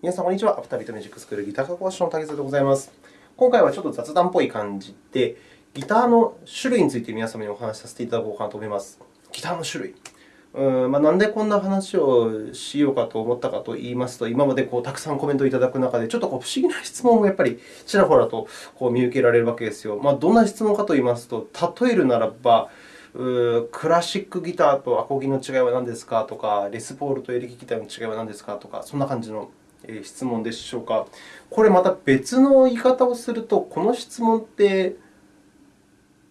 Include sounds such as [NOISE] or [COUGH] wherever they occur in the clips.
皆さん、こんにちは。アフタービートミュージックスクールギター科講師の竹澤でございます。今回はちょっと雑談っぽい感じで、ギターの種類について皆様にお話しさせていただこうかなと思います。ギターの種類。うんまあ、なんでこんな話をしようかと思ったかといいますと、今までこうたくさんコメントをいただく中で、ちょっとこう不思議な質問もやっぱりちらほらとこう見受けられるわけですよ。まあ、どんな質問かといいますと、例えるならば、クラシックギターとアコギの違いは何ですかとか、レスポールとエレキギターの違いは何ですかとか、そんな感じの質問でしょうか。これまた別の言い方をすると、この質問って、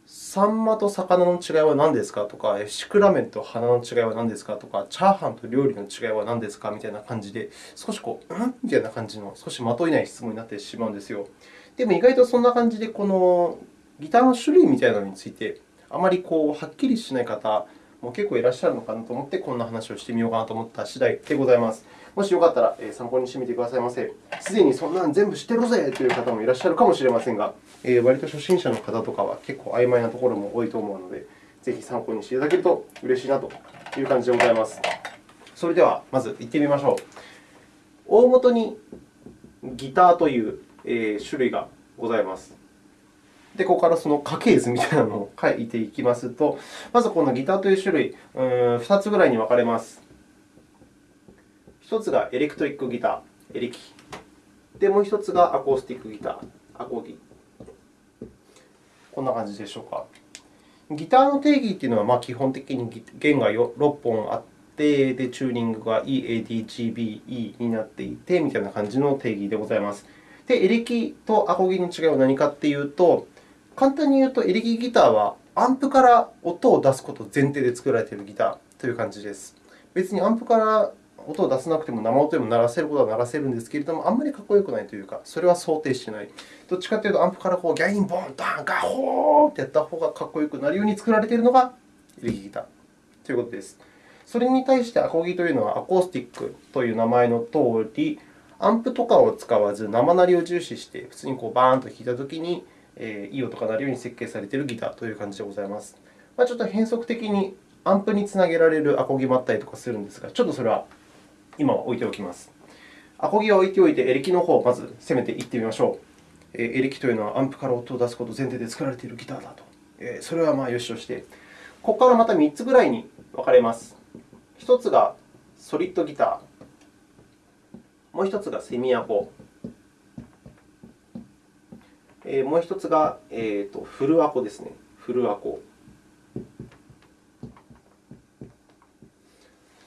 サンマと魚の違いは何ですか？とか、シクラメンと花の違いは何ですか？とか、チャーハンと料理の違いは何ですか？みたいな感じで、少しこう、うん？みたいな感じの、少し的いない質問になってしまうんですよ。でも意外とそんな感じで、このギターの種類みたいなのについて、あまりこうはっきりしない方も結構いらっしゃるのかなと思って、こんな話をしてみようかなと思った次第でございます。もしよかったら参考にしてみてくださいませ。すでにそんなの全部知ってるぜという方もいらっしゃるかもしれませんが、え割と初心者の方とかは結構曖昧なところも多いと思うので、ぜひ参考にしていただけると嬉しいなという感じでございます。それでは、まず行ってみましょう。大元にギターという種類がございます。で、ここからその家系図みたいなのを書いていきますと、まずこのギターという種類、2つぐらいに分かれます。1つがエレクトリックギター、エレキ。で、もう1つがアコースティックギター、アコギ。こんな感じでしょうか。ギターの定義というのは、ま、基本的に弦が6本あって、でチューニングが E、A、D、G、B、E になっていてみたいな感じの定義でございます。で、エレキとアコギの違いは何かというと、簡単に言うと、エレキギターはアンプから音を出すこと前提で作られているギターという感じです。別にアンプから音を出さなくても生音でも鳴らせることは鳴らせるんですけれども、あんまりかっこよくないというか、それは想定してない。どっちかというと、アンプからこうギャイン、ボン、ダン、ガホーってやった方がかっこよくなるように作られているのがエレキギターということです。それに対してアコギというのはアコースティックという名前の通り、アンプとかを使わず生鳴りを重視して、普通にこうバーンと弾いたときに、いい音が鳴るように設計されているギターという感じでございます。まあ、ちょっと変則的にアンプにつなげられるアコギもあったりとかするんですが、ちょっとそれは今置いておきます。アコギは置いておいて、エレキの方をまず攻めていってみましょう。エレキというのはアンプから音を出すこと前提で作られているギターだと。それはまあよしとして、ここからまた3つぐらいに分かれます。1つがソリッドギター、もう1つがセミアコ、もう1つが、えー、とフルアコですね。フルアコ。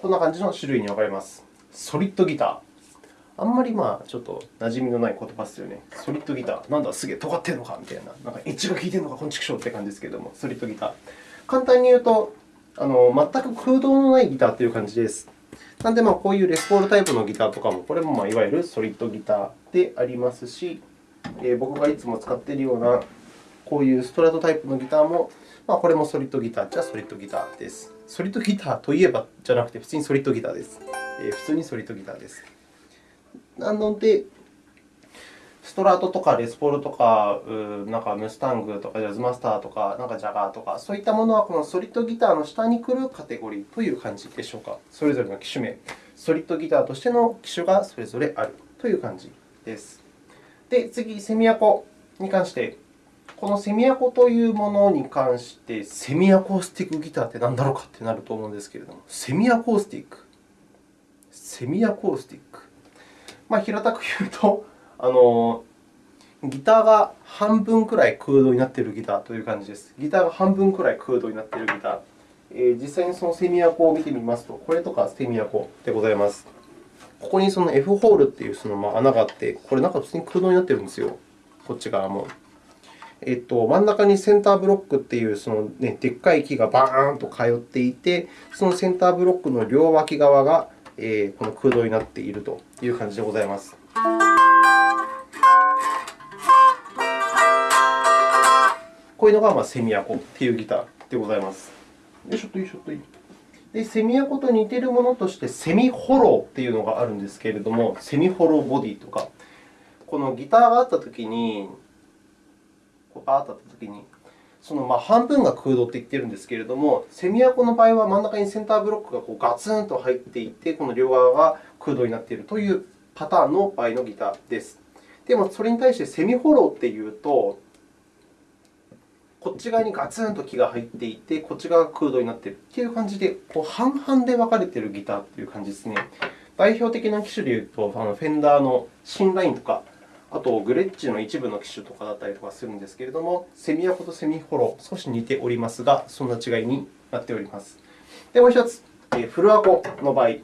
こんな感じの種類に分かれます。ソリッドギター。あんまりまあちょっと馴染みのない言葉ですよね。ソリッドギター。なんだ、すげえ尖ってるのかみたいな。なんかエッジが効いてるのか、こんちくしょうって感じですけども、ソリッドギター。簡単に言うと、あの全く空洞のないギターという感じです。なので、まあ、こういうレスポールタイプのギターとかも、これもまあいわゆるソリッドギターでありますし、えー、僕がいつも使っているようなこういうストラトタイプのギターも、まあ、これもソリッドギターじゃソリッドギターです。ソリッドギターといえばじゃなくて、普通にソリッドギターです。え普通にソリッドギターです。なので、ストラートとかレスポールとか、なんかムスタングとかジャズマスターとか、なんかジャガーとか、そういったものはこのソリッドギターの下に来るカテゴリーという感じでしょうか。それぞれの機種名、ソリッドギターとしての機種がそれぞれあるという感じです。で、次、セミアコに関して、このセミアコというものに関して、セミアコースティックギターって何だろうかってなると思うんですけれども、セミアコースティック。セミアコースティック。まあ、平たく言うと、あのギターが半分くらい空洞になっているギターという感じです。ギターが半分くらい空洞になっているギター。えー、実際にそのセミアコを見てみますと、これとかセミアコでございます。ここにその F ホールというそのま穴があって、これなんか普通に空洞になっているんですよ。こっち側も。えっと、真ん中にセンターブロックというその、ね、でっかい木がバーンと通っていて、そのセンターブロックの両脇側が、えー、この空洞になっているという感じでございます。こういうのがまあセミアコというギターでございます。よいしょとよいしょとで、セミアコと似ているものとして、セミホローというのがあるんですけれども、セミホローボディとか、このギターがあったときに、こうバーッとあったときに、そのまあ半分が空洞と言っているんですけれども、セミアコの場合は真ん中にセンターブロックがこうガツンと入っていて、この両側が空洞になっているというパターンの場合のギターです。でも、それに対してセミフォローっていうと、こっち側にガツンと木が入っていて、こっち側が空洞になっているという感じで、こう半々で分かれているギターという感じですね。代表的な機種でいうと、フェンダーのシンラインとか、あとグレッチの一部の機種とかだったりとかするんですけれども、セミアコとセミフォロ、少し似ておりますが、そんな違いになっております。で、もう1つ、フルアコの場合。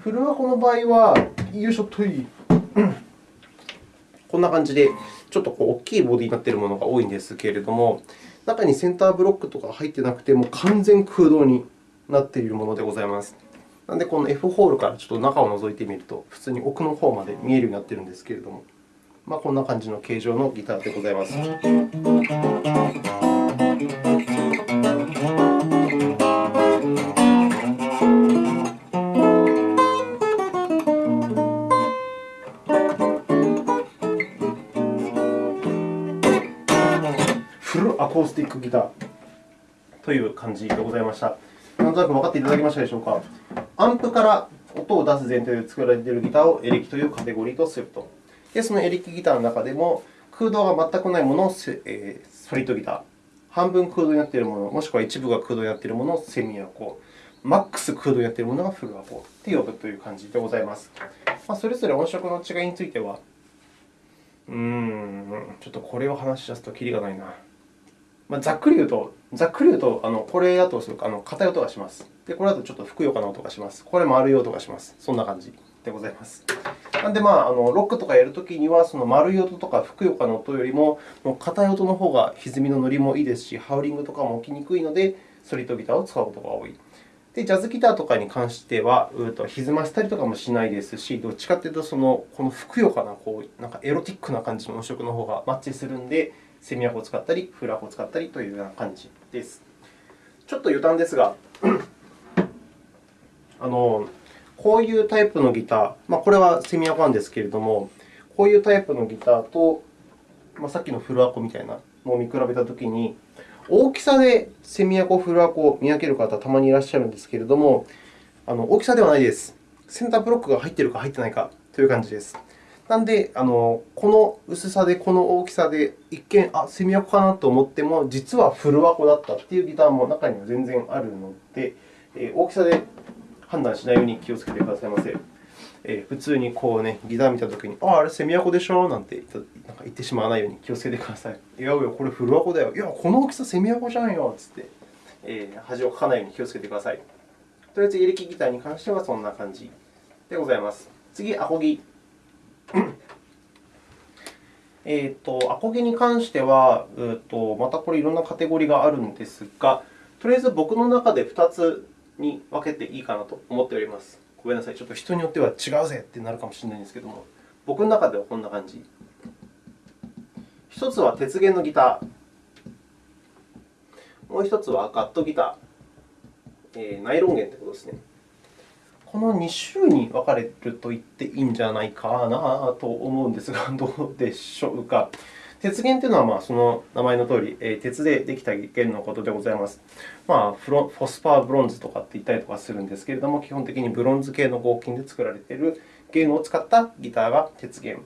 フルアコの場合は、よいしょとい、[COUGHS] こんな感じで、ちょっとこう大きいボディになっているものが多いんですけれども、中にセンターブロックとか入ってなくて、もう完全空洞になっているものでございます。なので、この F ホールからちょっと中を覗いてみると、普通に奥の方まで見えるようになっているんですけれども、まあ、こんな感じの形状のギターでございます。フルアコースティックギターという感じでございました。なんとなく分かっていただけましたでしょうか。アンプから音を出す前提で作られているギターをエレキというカテゴリーとすると。で、そのエレキギターの中でも、空洞が全くないものを、えー、ソリッドギター、半分空洞になっているもの、もしくは一部が空洞になっているものをセミアコ、マックス空洞になっているものがフルアコと呼ぶという感じでございます。まあ、それぞれ音色の違いについては、うーん、ちょっとこれを話し出すときりがないな。まあ、ざっくり言うと、ざっくり言うと、あのこれだとあの硬い音がします。で、これだとちょっとふくよかな音がします。これ丸い音がします。そんな感じでございます。なので、まあ、あのロックとかやるときには、その丸い音とかふくよかな音よりも、もう硬い音の方が歪みの乗りもいいですし、ハウリングとかも起きにくいので、ソリッドギターを使うことが多い。で、ジャズギターとかに関しては、うと歪ませたりとかもしないですし、どっちかというと、そのこのふくよかなこうなんかエロティックな感じの音色の方がマッチするので、セミアコを使ったり、フラコを使ったりというような感じです。ちょっと余談ですが、[CLEARS THROAT] あのこういうタイプのギター、まあ、これはセミアコなんですけれども、こういうタイプのギターと、まあ、さっきのフルアコみたいなのを見比べたときに、大きさでセミアコ、フルアコを見分ける方、たまにいらっしゃるんですけれども、あの大きさではないです。センターブロックが入っているか入っていないかという感じです。なので、あのこの薄さで、この大きさで、一見、あ、セミアコかなと思っても、実はフルアコだったというギターも中には全然あるので、大きさで判断しないように気をつけてくださいませ。えー、普通にこう、ね、ギター見たときに、あ、あれセミアコでしょ？なんてなんか言ってしまわないように気をつけてください。いやいや、これフルアコだよ。いや、この大きさセミアコじゃんよつって、えー、恥をかかないように気をつけてください。とりあえず、エレキギターに関してはそんな感じでございます。次、アコギ。[COUGHS] えーと、アコギに関しては、えーと、またこれいろんなカテゴリーがあるんですが、とりあえず僕の中で2つに分けていいかなと思っております。ごめんなさい、ちょっと人によっては違うぜってなるかもしれないんですけども、僕の中ではこんな感じ。1つは鉄弦のギター、もう1つはガットギター、えー、ナイロン弦ということですね。この2種に分かれると言っていいんじゃないかなと思うんですが、どうでしょうか。鉄弦というのは、まあ、その名前のとおり、鉄でできた弦のことでございます。まあ、 phosphor bronze とかって言ったりとかするんですけれども、基本的にブロンズ系の合金で作られている弦を使ったギターが鉄弦。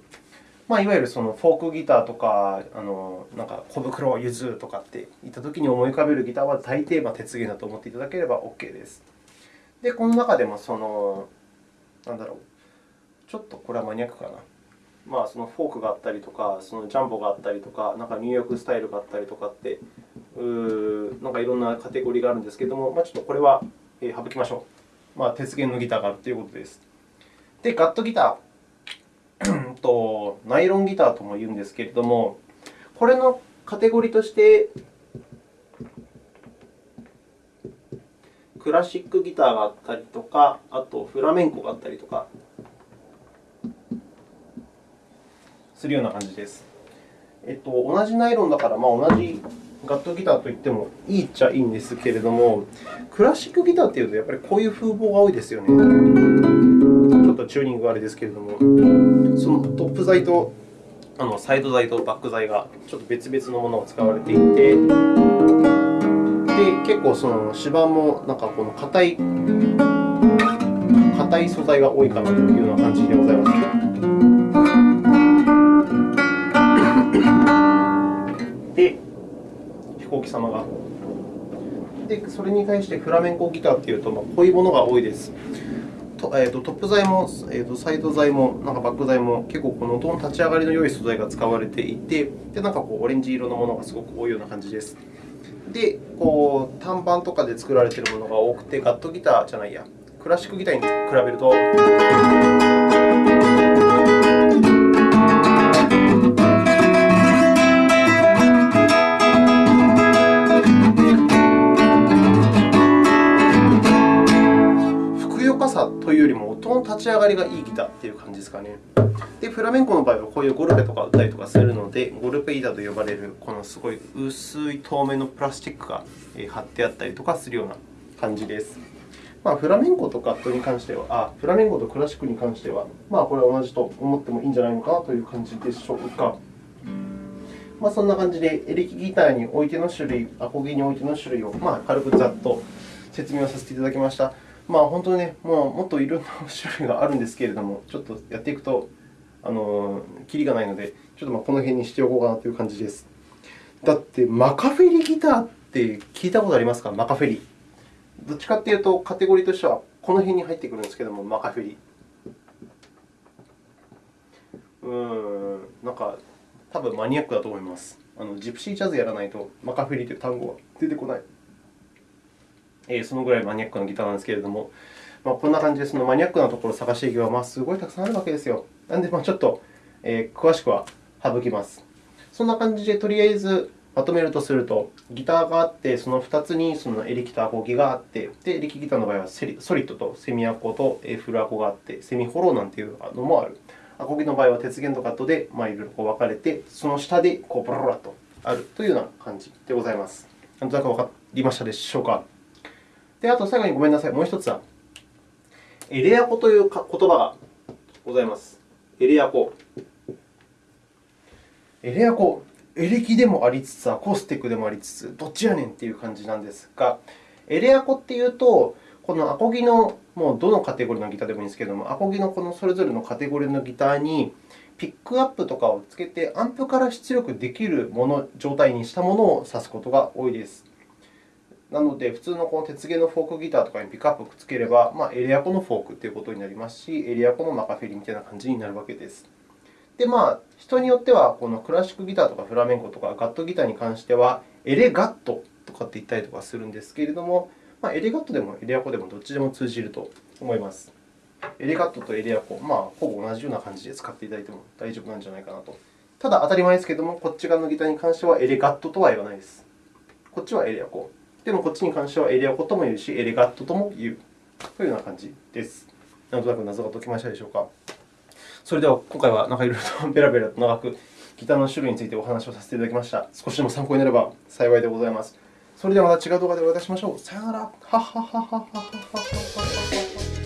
まあ、いわゆるそのフォークギターとか、あのなんかコブクロやゆずとかって言ったときに思い浮かべるギターは大抵ま鉄弦だと思っていただければ OK です。で、この中でもその、なんだろう、ちょっとこれはマニアックかな。まあ、そのフォークがあったりとか、そのジャンボがあったりとか、なんかニューヨークスタイルがあったりとかって、うなんかいろんなカテゴリーがあるんですけれども、まあ、ちょっとこれは省きましょう。まあ、鉄弦のギターがあるということです。で、ガットギターと、ナイロンギターとも言うんですけれども、これのカテゴリーとして、クラシックギターがあったりとか、あとフラメンコがあったりとか、するような感じです。えっと、同じナイロンだから、まあ、同じガットギターといってもいいっちゃいいんですけれども、クラシックギターというと、やっぱりこういう風貌が多いですよね。ちょっとチューニングがあれですけれども、そのトップ材とあのサイド材とバック材がちょっと別々のものを使われていて、で結構その指板もなんかこの硬い硬い素材が多いかなというような感じでございます。様が。で、それに対してフラメンコギターというと、まあ、こういうものが多いです。とえーと、トップ材も、えーと、サイド材も、なんかバック材も、結構この音の立ち上がりの良い素材が使われていて、でなんかこうオレンジ色のものがすごく多いような感じです。で、こう単板とかで作られているものが多くて、ガットギターじゃないや、クラシックギターに比べる、というよりも音の立ち上がりがいいギターという感じですかね。で、フラメンコの場合はこういうゴルペとか打ったりとかするので、ゴルペギターと呼ばれるこのすごい薄い透明のプラスチックが貼ってあったりとかするような感じです。まあ、フラメンコとガットに関しては、あフラメンコとクラシックに関しては、まあ、これは同じと思ってもいいんじゃないのかなという感じでしょうか。まあ、そんな感じで、エレキギターにおいての種類、アコギにおいての種類を、まあ、軽くざっと説明をさせていただきました。まあ、本当にね、もうもっといろんな種類があるんですけれども、ちょっとやっていくと、あのキリがないので、ちょっとまあこの辺にしておこうかなという感じです。だって、マカフェリギターって聞いたことありますか？マカフェリ。どっちかというと、カテゴリーとしてはこの辺に入ってくるんですけども、マカフェリ。うーん、なんか、多分マニアックだと思います。あのジプシージャズやらないと、マカフェリという単語は出てこない。えそのぐらいマニアックなギターなんですけれども、まあ、こんな感じでそのマニアックなところを探していけば、まあ、すごいたくさんあるわけですよ。なので、まあ、ちょっと、えー、詳しくは省きます。そんな感じで、とりあえずまとめるとすると、ギターがあって、その2つにそのエレキとアコギがあって、でエレキギターの場合はソリッドとセミアコとフルアコがあって、セミホローなんていうのもある。アコギの場合は鉄弦とカットで、まあ、いろいろこう分かれて、その下でこうブラブラとあるというような感じでございます。なんとなく分かりましたでしょうか？で、あと最後にごめんなさい、もう一つは、エレアコという言葉がございます。エレアコ。エレアコ、エレキでもありつつ、アコースティックでもありつつ、どっちやねんっていう感じなんですが、エレアコっていうと、このアコギのもうどのカテゴリーのギターでもいいんですけれども、アコギのこのそれぞれのカテゴリーのギターに、ピックアップとかをつけて、アンプから出力できるもの状態にしたものを指すことが多いです。なので、普通のこの鉄芸のフォークギターとかにピックアップをくっつければ、まあ、エレアコのフォークということになりますし、エレアコのマカフェリみたいな感じになるわけです。で、まあ、人によっては、このクラシックギターとかフラメンコとかガットギターに関しては、エレガットとかって言ったりとかするんですけれども、まあ、エレガットでもエレアコでもどっちでも通じると思います。エレガットとエレアコ、まあ、ほぼ同じような感じで使っていただいても大丈夫なんじゃないかなと。ただ、当たり前ですけれども、こっち側のギターに関してはエレガットとは言わないです。こっちはエレアコ。でも、こっちに関してはエレアコとも言うし、エレガットとも言うというような感じです。なんとなく謎が解けましたでしょうか。それでは、今回はなんかいろいろと [LAUGHS] ベラベラと長くギターの種類についてお話をさせていただきました。少しでも参考になれば幸いでございます。それではまた違う動画でお会いいたしましょう。さようなら。はははははははは。